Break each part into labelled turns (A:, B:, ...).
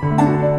A: Thank you.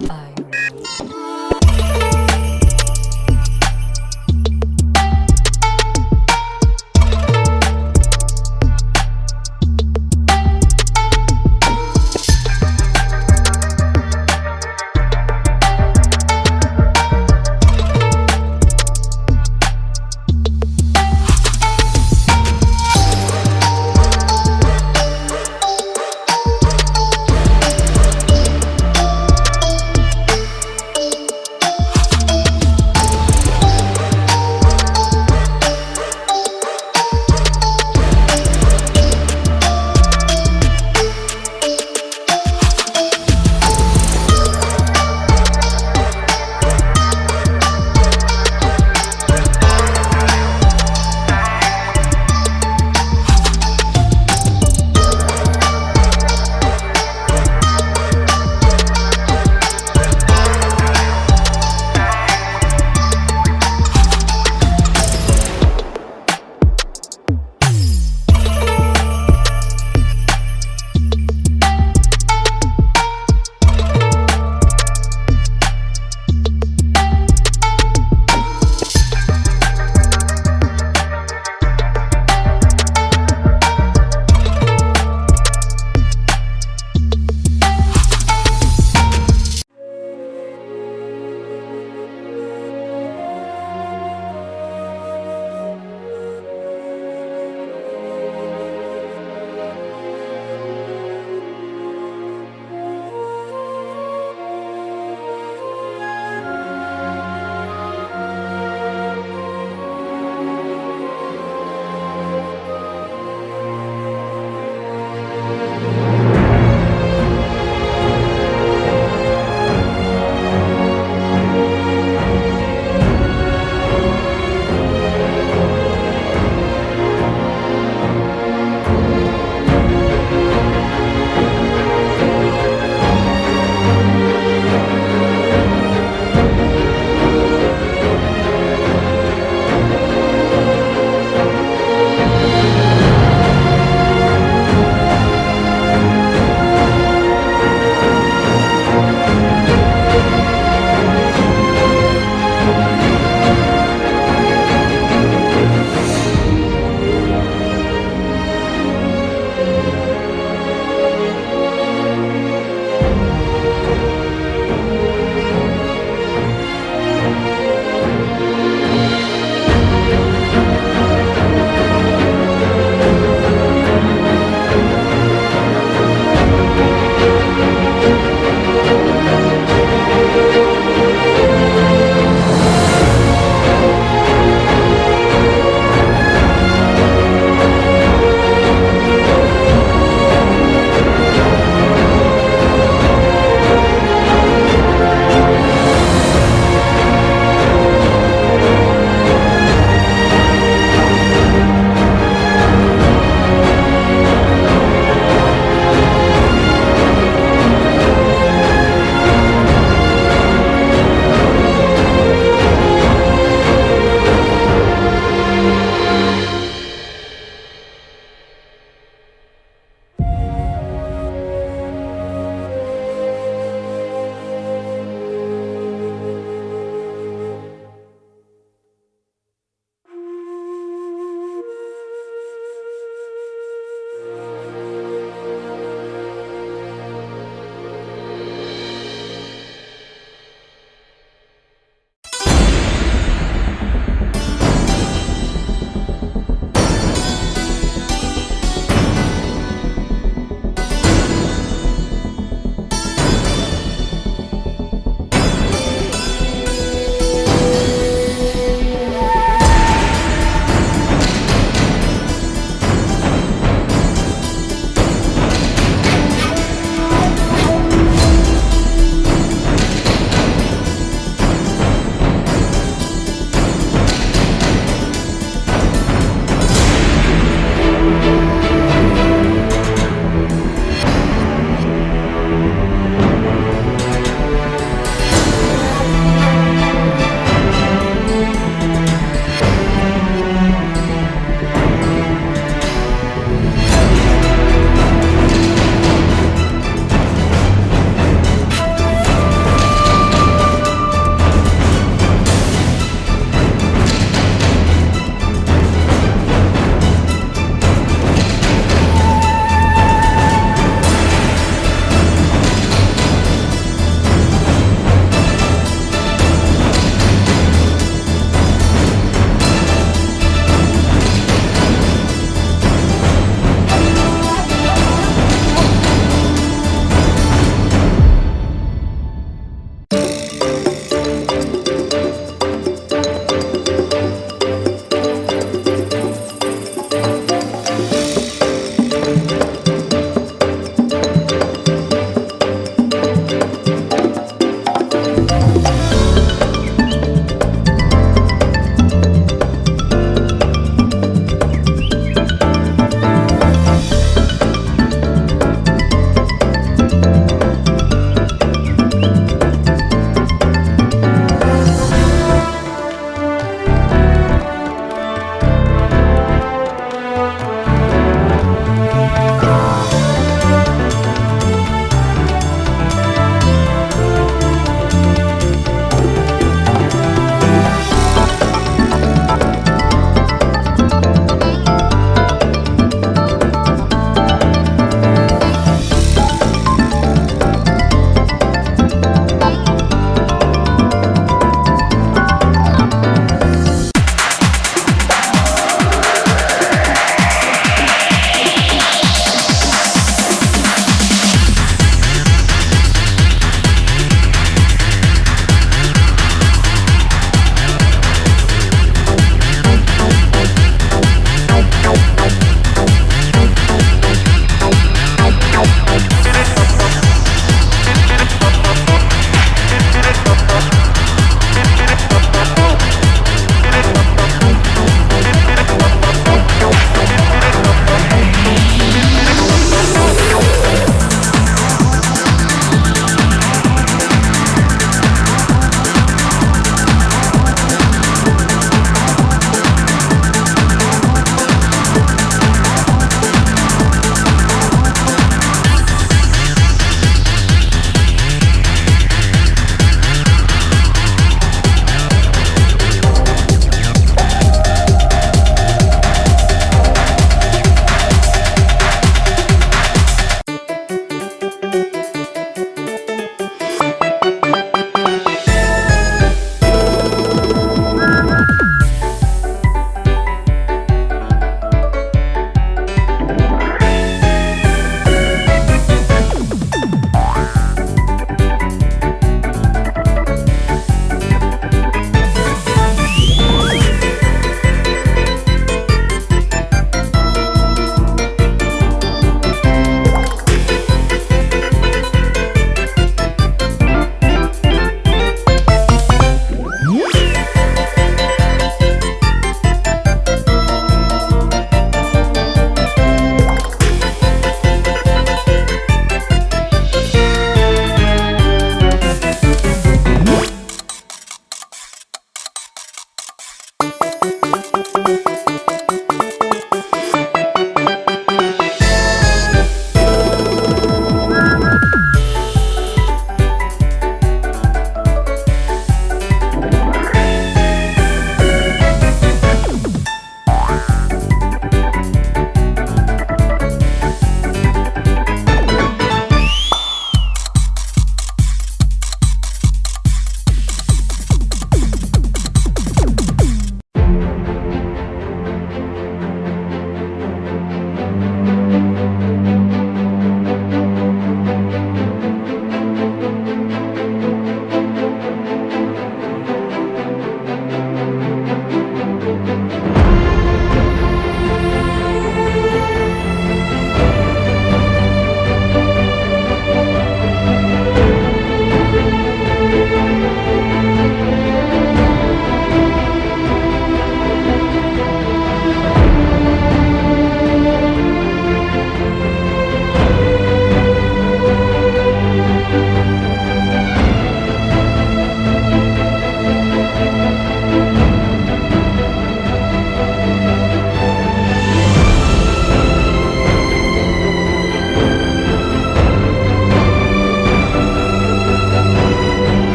A: Bye.